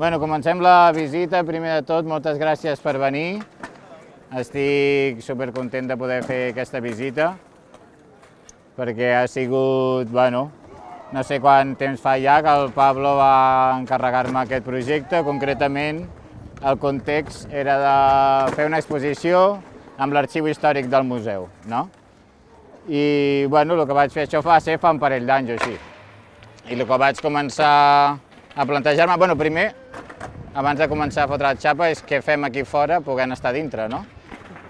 Bueno, comencem la visita. Primer de tot, moltes gràcies per venir. Estic supercontent de poder fer aquesta visita perquè ha sigut, bueno, no sé quant temps fa ja que el Pablo va encarregar-me aquest projecte. Concretament, el context era de fer una exposició amb l'arxiu històric del museu, no? I, bueno, el que vaig fer, això fa ser fa un parell d'anys o així. I el que vaig començar a plantejar-me, bueno, primer, abans de començar a fotre la xapa, és què fem aquí fora poguent estar dintre, no?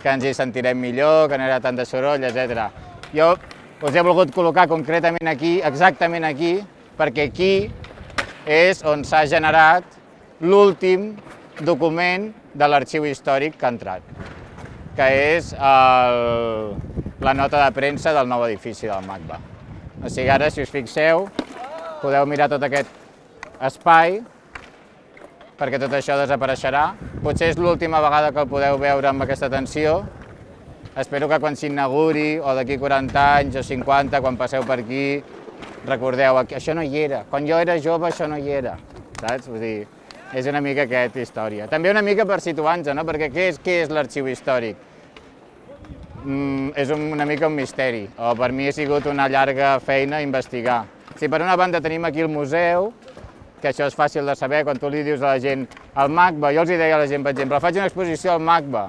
Que ens hi sentirem millor, que no hi tant de soroll, etc. Jo us he volgut col·locar concretament aquí, exactament aquí, perquè aquí és on s'ha generat l'últim document de l'arxiu històric que ha entrat, que és el, la nota de premsa del nou edifici del MACBA. O sigui, ara, si us fixeu, podeu mirar tot aquest espai, perquè tot això desapareixerà. Potser és l'última vegada que el podeu veure amb aquesta atenció, Espero que quan s'inauguri, o d'aquí 40 anys o 50, quan passeu per aquí, recordeu, això no hi era. Quan jo era jove això no hi era, saps? Vull dir, és una mica aquesta història. També una mica per situar-nos, no? Perquè què és, què és l'arxiu històric? Mm, és una mica un misteri, o per mi ha sigut una llarga feina investigar. Si per una banda tenim aquí el museu, que això és fàcil de saber, quan tu li dius a la gent el MACBA, jo els hi deia a la gent, per exemple, faig una exposició al MACBA,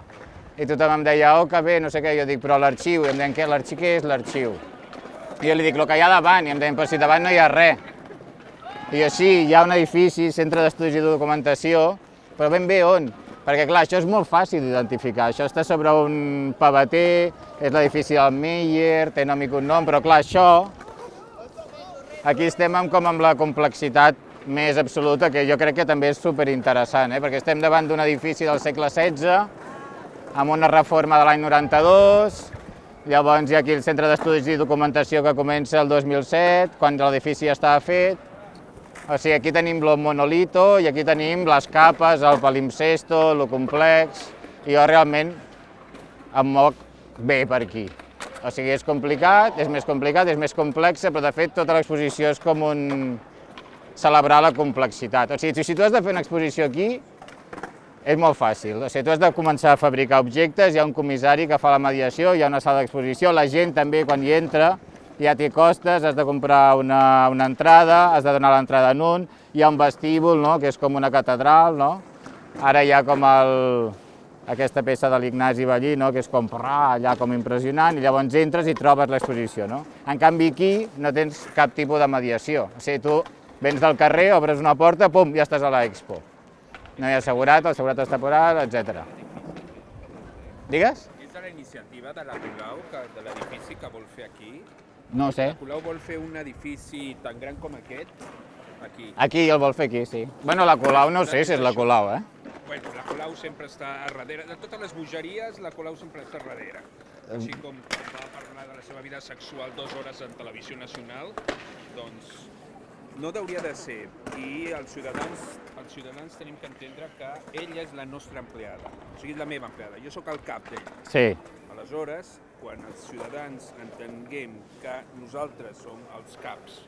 i tothom em deia, oh, que bé, no sé què, jo dic, però l'arxiu, i em deien, què, l'arxiu, què és l'arxiu? I jo li dic, el que hi ha davant, i em deien, però si davant no hi ha res. I jo, sí, hi ha un edifici, centre d'estudis i documentació, però ben bé on? Perquè, clar, això és molt fàcil d'identificar. Això està sobre un pavater, és l'edifici del Meyer, té nom i cognom, però, clar, això... Aquí estem amb, com amb la complexitat més absoluta, que jo crec que també és superinteressant, eh? perquè estem davant d'un edifici del segle XVI, amb una reforma de l'any 92, llavors hi ha aquí el Centre d'Estudis i Documentació que comença el 2007, quan l'edifici ja estava fet. O sigui, aquí tenim el monolito i aquí tenim les capes, el palimpsesto, el complex, i jo realment em moc bé per aquí. O sigui, és complicat, és més complicat, és més complexa, però de fet tota l'exposició és com un celebrar la complexitat. O sigui, si tu has de fer una exposició aquí, és molt fàcil, o sigui, tu has de començar a fabricar objectes, hi ha un comissari que fa la mediació, hi ha una sala d'exposició, la gent també quan hi entra ja té costes, has de comprar una, una entrada, has de donar l'entrada en un, hi ha un vestíbul, no?, que és com una catedral, no? Ara hi ha com el, aquesta peça de l'Ignasi Ballí, no?, que és com rà, allà com impressionant, i llavors entres i trobes l'exposició, no? En canvi aquí no tens cap tipus de mediació, o sigui, tu vens del carrer, obres una porta, pum, ja estàs a l'expo no hi ha assegurat, el seguretat temporal, etc. Digues? És de la iniciativa de la Colau, que, de l'edifici que vol fer aquí? No sé. La Colau vol fer un edifici tan gran com aquest, aquí. Aquí el vol fer aquí, sí. Bueno, la Colau no sé si és la Colau, eh? Bueno, la Colau sempre està a darrere. De totes les bogeries, la Colau sempre està a darrere. Així com va parlar de la seva vida sexual dues hores en televisió nacional, doncs no hauria de ser. I els ciutadans, els ciutadans tenim que entendre que ella és la nostra empleada, o sigui, la meva empleada. Jo sóc el cap d'ella. Sí. Aleshores, quan els ciutadans entenguem que nosaltres som els caps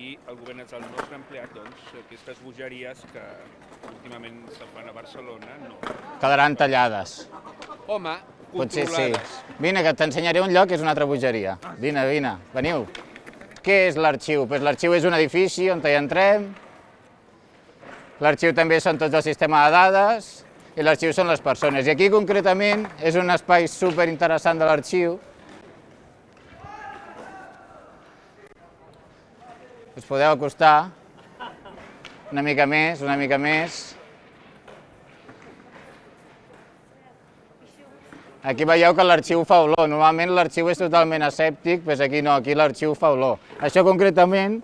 i el govern és el nostre empleat, doncs aquestes bogeries que últimament se'n fan a Barcelona, no. Quedaran tallades. Home, Potser controlades. sí. Vine, que t'ensenyaré un lloc que és una altra bogeria. Vine, vine, veniu. Què és l'arxiu? Pues l'arxiu és un edifici on hi entrem, l'arxiu també són tots el sistema de dades, i l'arxiu són les persones. I aquí concretament és un espai super interessant de l'arxiu. Us podeu acostar una mica més, una mica més. Aquí veieu que l'arxiu fa olor. Normalment l'arxiu és totalment asèptic, però aquí no, aquí l'arxiu fa olor. Això concretament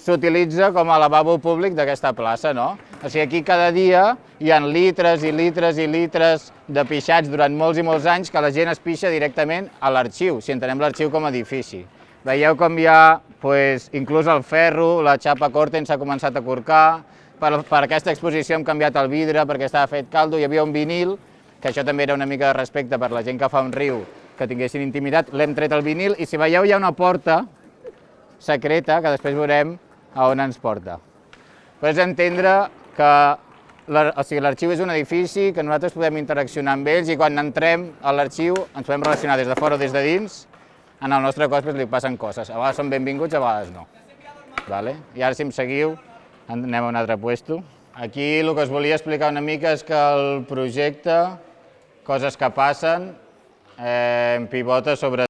s'utilitza com a lavabo públic d'aquesta plaça, no? O sigui, aquí cada dia hi ha litres i litres i litres de pixats durant molts i molts anys que la gent es pixa directament a l'arxiu, si entenem l'arxiu com a edifici. Veieu com hi ha pues, inclús el ferro, la xapa Corten s'ha començat a corcar, per, per aquesta exposició hem canviat el vidre perquè estava fet caldo, hi havia un vinil, que això també era una mica de respecte per la gent que fa un riu, que tinguessin intimitat, l'hem tret el vinil i si veieu hi ha una porta secreta que després veurem a on ens porta. Però és entendre que la- o sigui, l'arxiu és un edifici que nosaltres podem interaccionar amb ells i quan entrem a l'arxiu ens podem relacionar des de fora o des de dins. En el nostre cos doncs, li passen coses. A vegades són benvinguts, a vegades no. Vale? I ara, si em seguiu, anem a un altre puesto. Aquí el que us volia explicar una mica és que el projecte, coses que passen, eh, pivota sobre